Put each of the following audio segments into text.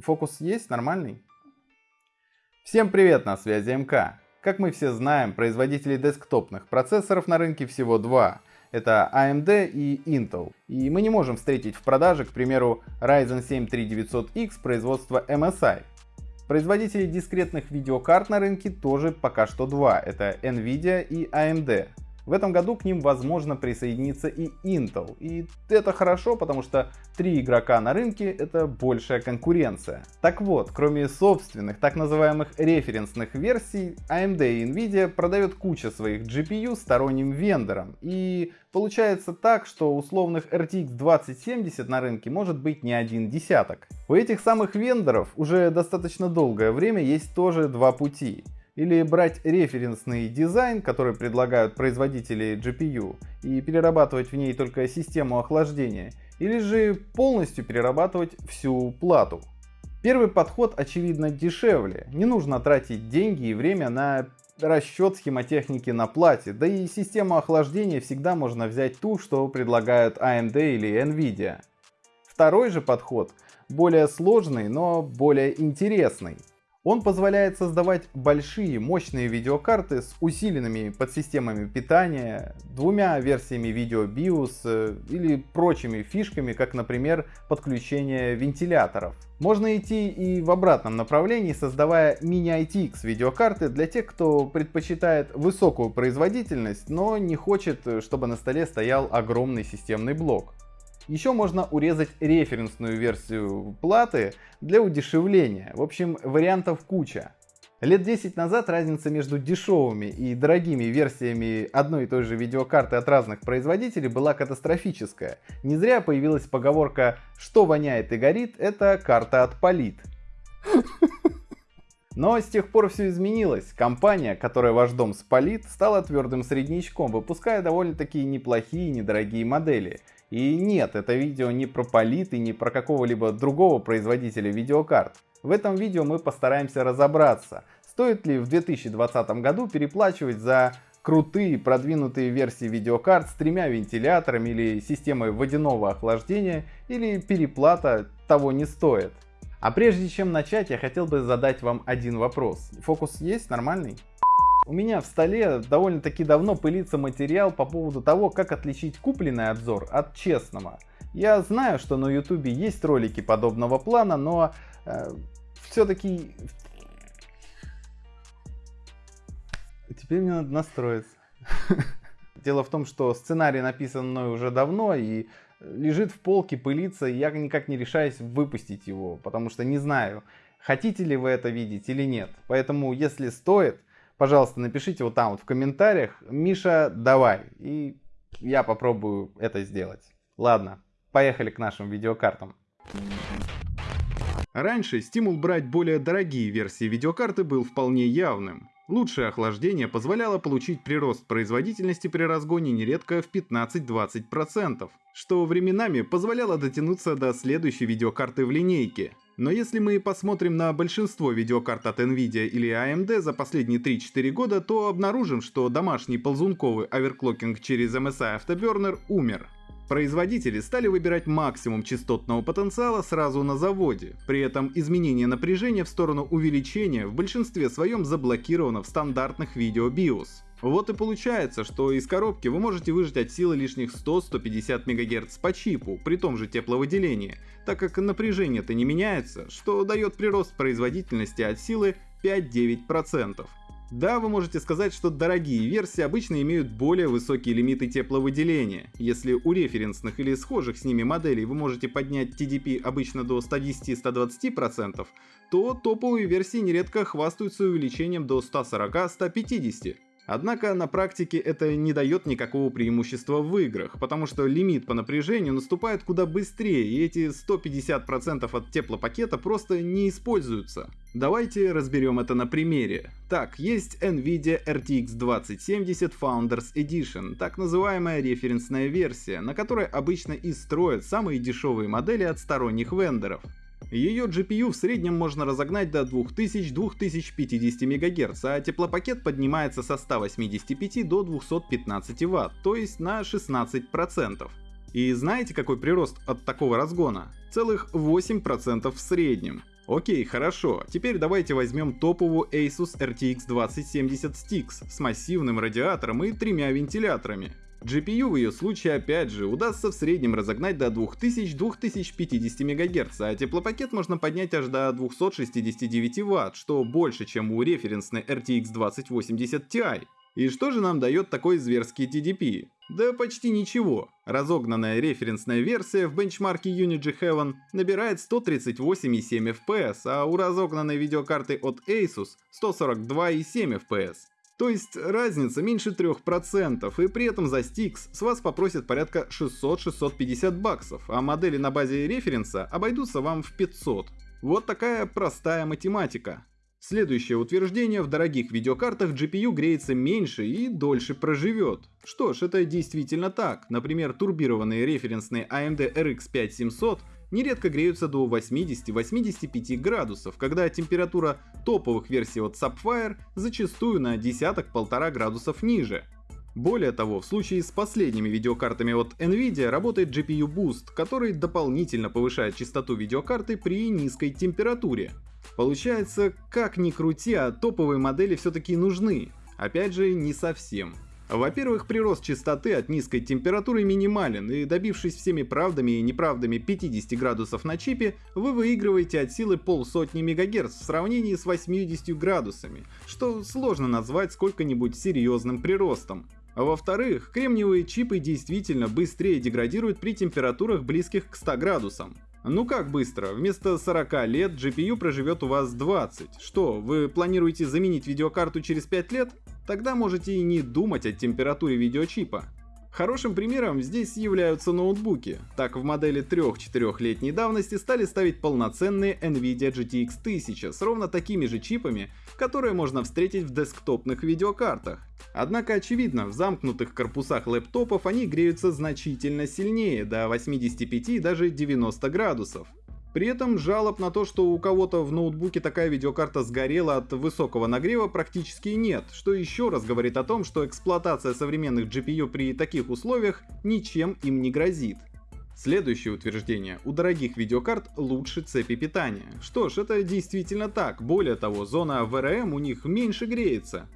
Фокус есть? Нормальный? Всем привет, на связи МК. Как мы все знаем, производителей десктопных процессоров на рынке всего два. Это AMD и Intel. И мы не можем встретить в продаже, к примеру, Ryzen 7 3900X производства MSI. Производителей дискретных видеокарт на рынке тоже пока что два. Это Nvidia и AMD. В этом году к ним возможно присоединиться и Intel. И это хорошо, потому что три игрока на рынке это большая конкуренция. Так вот, кроме собственных так называемых референсных версий, AMD и Nvidia продают кучу своих GPU сторонним вендорам. И получается так, что условных RTX 2070 на рынке может быть не один десяток. У этих самых вендоров уже достаточно долгое время есть тоже два пути или брать референсный дизайн, который предлагают производители GPU, и перерабатывать в ней только систему охлаждения, или же полностью перерабатывать всю плату. Первый подход очевидно дешевле, не нужно тратить деньги и время на расчет схемотехники на плате, да и систему охлаждения всегда можно взять ту, что предлагают AMD или Nvidia. Второй же подход более сложный, но более интересный. Он позволяет создавать большие мощные видеокарты с усиленными подсистемами питания, двумя версиями видео BIOS э, или прочими фишками, как например подключение вентиляторов. Можно идти и в обратном направлении, создавая мини-ITX видеокарты для тех, кто предпочитает высокую производительность, но не хочет, чтобы на столе стоял огромный системный блок. Еще можно урезать референсную версию платы для удешевления. В общем, вариантов куча. Лет 10 назад разница между дешевыми и дорогими версиями одной и той же видеокарты от разных производителей была катастрофическая. Не зря появилась поговорка «что воняет и горит, это карта отпалит». Но с тех пор все изменилось. Компания, которая ваш дом спалит, стала твердым среднячком, выпуская довольно-таки неплохие недорогие модели. И нет, это видео не про Полит и не про какого-либо другого производителя видеокарт. В этом видео мы постараемся разобраться, стоит ли в 2020 году переплачивать за крутые продвинутые версии видеокарт с тремя вентиляторами или системой водяного охлаждения или переплата того не стоит. А прежде чем начать, я хотел бы задать вам один вопрос. Фокус есть нормальный? У меня в столе довольно-таки давно пылится материал по поводу того, как отличить купленный обзор от честного. Я знаю, что на ютубе есть ролики подобного плана, но э, все-таки... Теперь мне надо настроиться. Дело в том, что сценарий написан мной уже давно и лежит в полке, пылится, и я никак не решаюсь выпустить его, потому что не знаю, хотите ли вы это видеть или нет. Поэтому, если стоит, пожалуйста, напишите вот там вот в комментариях, Миша, давай, и я попробую это сделать. Ладно, поехали к нашим видеокартам. Раньше стимул брать более дорогие версии видеокарты был вполне явным. Лучшее охлаждение позволяло получить прирост производительности при разгоне нередко в 15-20%, что временами позволяло дотянуться до следующей видеокарты в линейке. Но если мы посмотрим на большинство видеокарт от Nvidia или AMD за последние 3-4 года, то обнаружим, что домашний ползунковый оверклокинг через MSI Afterburner умер. Производители стали выбирать максимум частотного потенциала сразу на заводе, при этом изменение напряжения в сторону увеличения в большинстве своем заблокировано в стандартных видео BIOS. Вот и получается, что из коробки вы можете выжать от силы лишних 100-150 МГц по чипу, при том же тепловыделении, так как напряжение-то не меняется, что дает прирост производительности от силы 5-9%. Да, вы можете сказать, что дорогие версии обычно имеют более высокие лимиты тепловыделения. Если у референсных или схожих с ними моделей вы можете поднять TDP обычно до 110-120%, то топовые версии нередко хвастаются увеличением до 140-150%. Однако на практике это не дает никакого преимущества в играх, потому что лимит по напряжению наступает куда быстрее, и эти 150% от теплопакета просто не используются. Давайте разберем это на примере. Так, есть Nvidia RTX 2070 Founders Edition, так называемая референсная версия, на которой обычно и строят самые дешевые модели от сторонних вендоров. Ее GPU в среднем можно разогнать до 2000-2050 МГц, а теплопакет поднимается со 185 до 215 Вт, то есть на 16%. И знаете какой прирост от такого разгона? Целых 8% в среднем. Окей, хорошо. Теперь давайте возьмем топовую Asus RTX 2070 Stix с массивным радиатором и тремя вентиляторами. GPU в ее случае опять же удастся в среднем разогнать до 2000-2050 МГц, а теплопакет можно поднять аж до 269 Вт, что больше, чем у референсной RTX 2080 Ti. И что же нам дает такой зверский TDP? Да почти ничего. Разогнанная референсная версия в бенчмарке Unity Heaven набирает 138,7 FPS, а у разогнанной видеокарты от Asus 142,7 FPS. То есть разница меньше 3%, и при этом за Stix с вас попросят порядка 600-650 баксов, а модели на базе референса обойдутся вам в 500. Вот такая простая математика. Следующее утверждение, в дорогих видеокартах GPU греется меньше и дольше проживет. Что ж, это действительно так. Например, турбированные референсные AMD RX 5700 нередко греются до 80-85 градусов, когда температура топовых версий от Sapphire зачастую на десяток-полтора градусов ниже. Более того, в случае с последними видеокартами от Nvidia работает GPU Boost, который дополнительно повышает частоту видеокарты при низкой температуре. Получается, как ни крути, а топовые модели все-таки нужны. Опять же, не совсем. Во-первых, прирост частоты от низкой температуры минимален, и добившись всеми правдами и неправдами 50 градусов на чипе, вы выигрываете от силы полсотни мегагерц в сравнении с 80 градусами, что сложно назвать сколько-нибудь серьезным приростом. Во-вторых, кремниевые чипы действительно быстрее деградируют при температурах близких к 100 градусам. Ну как быстро? Вместо 40 лет GPU проживет у вас 20. Что, вы планируете заменить видеокарту через 5 лет? Тогда можете и не думать о температуре видеочипа. Хорошим примером здесь являются ноутбуки. Так в модели 3-4-летней давности стали ставить полноценные NVIDIA GTX 1000 с ровно такими же чипами, которые можно встретить в десктопных видеокартах. Однако очевидно, в замкнутых корпусах лэптопов они греются значительно сильнее, до 85 и даже 90 градусов. При этом жалоб на то, что у кого-то в ноутбуке такая видеокарта сгорела от высокого нагрева практически нет, что еще раз говорит о том, что эксплуатация современных GPU при таких условиях ничем им не грозит. Следующее утверждение. У дорогих видеокарт лучше цепи питания. Что ж, это действительно так. Более того, зона VRM у них меньше греется.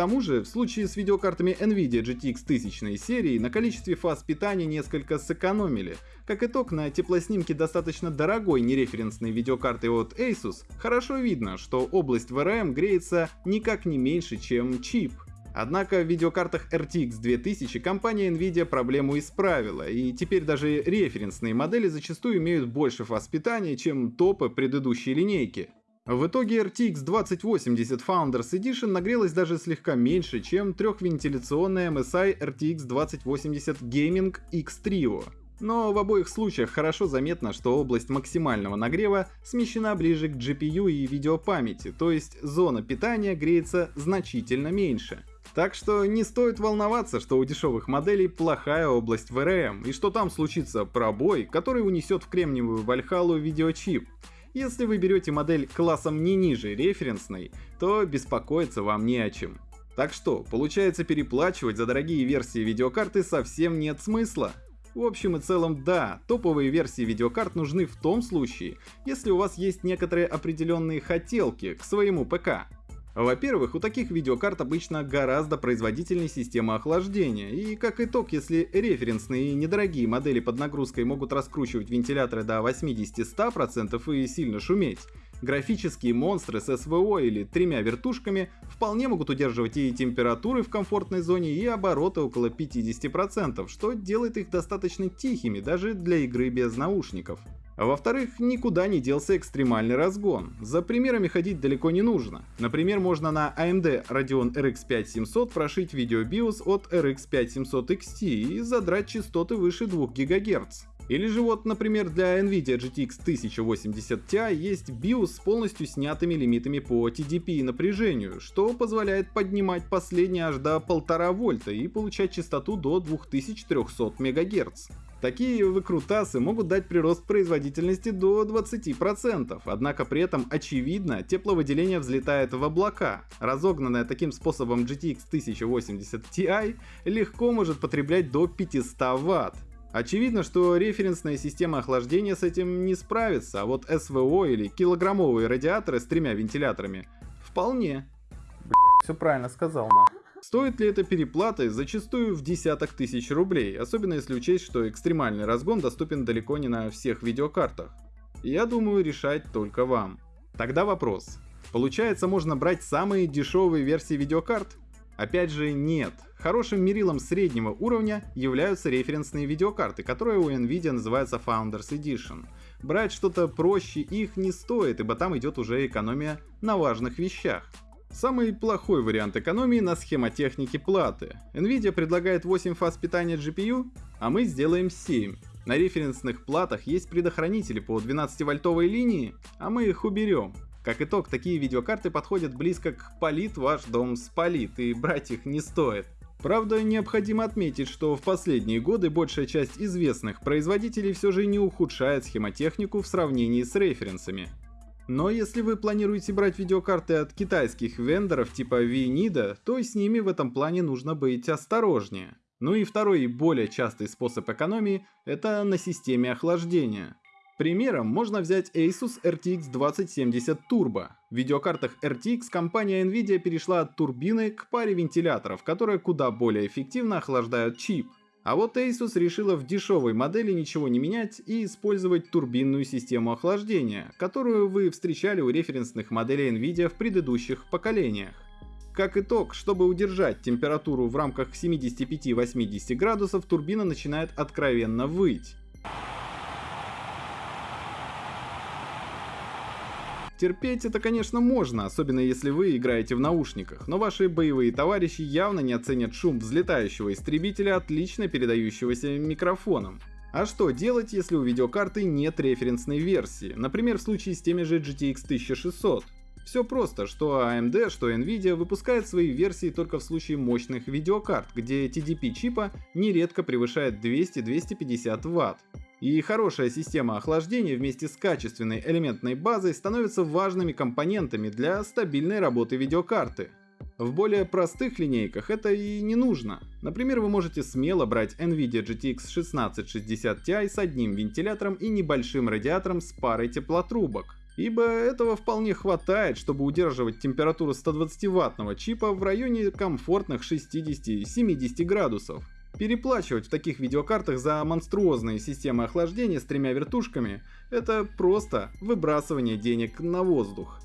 Тому же, в случае с видеокартами Nvidia GTX 1000 серии на количестве фаз питания несколько сэкономили. Как итог, на теплоснимке достаточно дорогой нереференсной видеокарты от Asus хорошо видно, что область VRM греется никак не меньше, чем чип. Однако в видеокартах RTX 2000 компания Nvidia проблему исправила, и теперь даже референсные модели зачастую имеют больше фаз питания, чем топы предыдущей линейки. В итоге RTX 2080 Founders Edition нагрелась даже слегка меньше, чем трехвентиляционная MSI RTX 2080 Gaming X Trio. Но в обоих случаях хорошо заметно, что область максимального нагрева смещена ближе к GPU и видеопамяти, то есть зона питания греется значительно меньше. Так что не стоит волноваться, что у дешевых моделей плохая область VRM, и что там случится пробой, который унесет в кремниевую вальхалу видеочип. Если вы берете модель классом не ниже референсной, то беспокоиться вам не о чем. Так что, получается переплачивать за дорогие версии видеокарты совсем нет смысла. В общем и целом да, топовые версии видеокарт нужны в том случае, если у вас есть некоторые определенные хотелки к своему ПК. Во-первых, у таких видеокарт обычно гораздо производительнее система охлаждения, и как итог, если референсные и недорогие модели под нагрузкой могут раскручивать вентиляторы до 80-100% и сильно шуметь, графические монстры с СВО или тремя вертушками вполне могут удерживать и температуры в комфортной зоне, и обороты около 50%, что делает их достаточно тихими даже для игры без наушников. А во-вторых, никуда не делся экстремальный разгон. За примерами ходить далеко не нужно. Например, можно на AMD Radeon RX 5700 прошить видеобиос от RX 5700 XT и задрать частоты выше 2 ГГц. Или же вот, например, для NVIDIA GTX 1080 Ti есть BIOS с полностью снятыми лимитами по TDP и напряжению, что позволяет поднимать последние аж до 1,5 вольта и получать частоту до 2300 МГц. Такие выкрутасы могут дать прирост производительности до 20%, однако при этом очевидно тепловыделение взлетает в облака. Разогнанная таким способом GTX 1080 Ti легко может потреблять до 500 Вт. Очевидно, что референсная система охлаждения с этим не справится, а вот СВО или килограммовые радиаторы с тремя вентиляторами вполне. Все правильно сказал, на. Стоит ли это переплаты зачастую в десяток тысяч рублей, особенно если учесть, что экстремальный разгон доступен далеко не на всех видеокартах? Я думаю, решать только вам. Тогда вопрос. Получается, можно брать самые дешевые версии видеокарт? Опять же, нет. Хорошим мерилом среднего уровня являются референсные видеокарты, которые у Nvidia называются Founders Edition. Брать что-то проще их не стоит, ибо там идет уже экономия на важных вещах. Самый плохой вариант экономии на схемотехнике платы. Nvidia предлагает 8 фаз питания GPU, а мы сделаем 7. На референсных платах есть предохранители по 12-вольтовой линии, а мы их уберем. Как итог, такие видеокарты подходят близко к «полит ваш дом спалит» и брать их не стоит. Правда, необходимо отметить, что в последние годы большая часть известных производителей все же не ухудшает схемотехнику в сравнении с референсами. Но если вы планируете брать видеокарты от китайских вендоров типа VNIDA, то с ними в этом плане нужно быть осторожнее. Ну и второй и более частый способ экономии – это на системе охлаждения. Примером можно взять Asus RTX 2070 Turbo. В видеокартах RTX компания Nvidia перешла от турбины к паре вентиляторов, которые куда более эффективно охлаждают чип. А вот Asus решила в дешевой модели ничего не менять и использовать турбинную систему охлаждения, которую вы встречали у референсных моделей Nvidia в предыдущих поколениях. Как итог, чтобы удержать температуру в рамках 75-80 градусов, турбина начинает откровенно выть. Терпеть это, конечно, можно, особенно если вы играете в наушниках, но ваши боевые товарищи явно не оценят шум взлетающего истребителя, отлично передающегося микрофоном. А что делать, если у видеокарты нет референсной версии, например в случае с теми же GTX 1600? Все просто, что AMD, что Nvidia выпускают свои версии только в случае мощных видеокарт, где TDP чипа нередко превышает 200-250 Вт. И хорошая система охлаждения вместе с качественной элементной базой становятся важными компонентами для стабильной работы видеокарты. В более простых линейках это и не нужно. Например, вы можете смело брать NVIDIA GTX 1660 Ti с одним вентилятором и небольшим радиатором с парой теплотрубок. Ибо этого вполне хватает, чтобы удерживать температуру 120 ваттного чипа в районе комфортных 60-70 градусов. Переплачивать в таких видеокартах за монструозные системы охлаждения с тремя вертушками – это просто выбрасывание денег на воздух.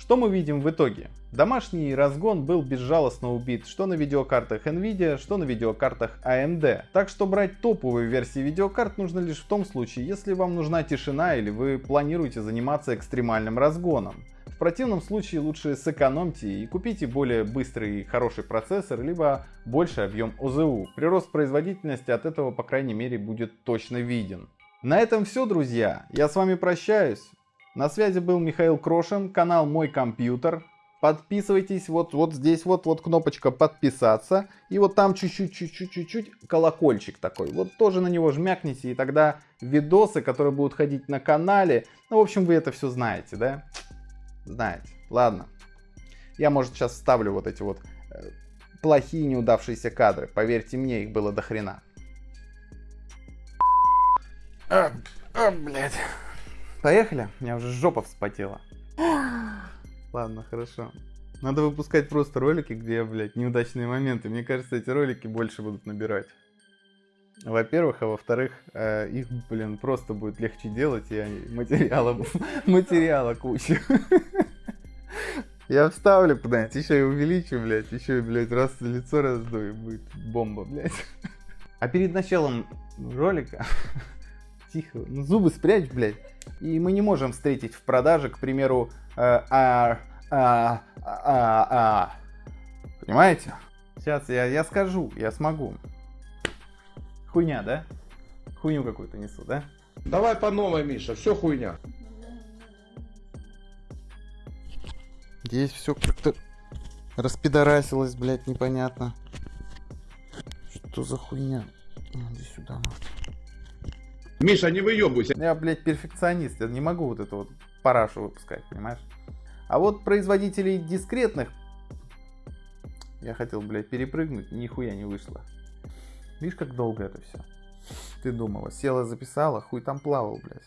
Что мы видим в итоге? Домашний разгон был безжалостно убит что на видеокартах Nvidia, что на видеокартах AMD. Так что брать топовые версии видеокарт нужно лишь в том случае, если вам нужна тишина или вы планируете заниматься экстремальным разгоном. Противном случае лучше сэкономьте и купите более быстрый и хороший процессор, либо больший объем ОЗУ. Прирост производительности от этого, по крайней мере, будет точно виден. На этом все, друзья. Я с вами прощаюсь. На связи был Михаил Крошин, канал Мой Компьютер. Подписывайтесь, вот, вот здесь вот, вот кнопочка подписаться. И вот там чуть-чуть, чуть-чуть, чуть-чуть колокольчик такой. Вот тоже на него жмякните, и тогда видосы, которые будут ходить на канале, ну, в общем, вы это все знаете, да? Знаете. Ладно. Я, может, сейчас вставлю вот эти вот э, плохие неудавшиеся кадры. Поверьте мне, их было до хрена. А, а, блядь. Поехали? У меня уже жопа вспотела. Ладно, хорошо. Надо выпускать просто ролики, где, блядь, неудачные моменты. Мне кажется, эти ролики больше будут набирать. Во-первых, а во-вторых, э, их, блин, просто будет легче делать, и материала, материала куча. Я вставлю куда-нибудь, еще и увеличу, блядь, еще и, блядь, раз лицо раздую, будет бомба, блядь. А перед началом ролика, тихо, ну зубы спрячь, блядь, и мы не можем встретить в продаже, к примеру, э, а, а, а, а, понимаете? Сейчас я, я скажу, я смогу. Хуйня, да? Хуйню какую-то несу, да? Давай по новой, Миша, все хуйня. Здесь все как-то распидорасилось, блядь, непонятно. Что за хуйня? Иди сюда, нахуй. Миша, не выебывайся. Я, блядь, перфекционист, я не могу вот эту вот парашу выпускать, понимаешь? А вот производителей дискретных я хотел, блядь, перепрыгнуть, нихуя не вышло. Видишь, как долго это все. Ты думала, села, записала, хуй там плавал, блядь.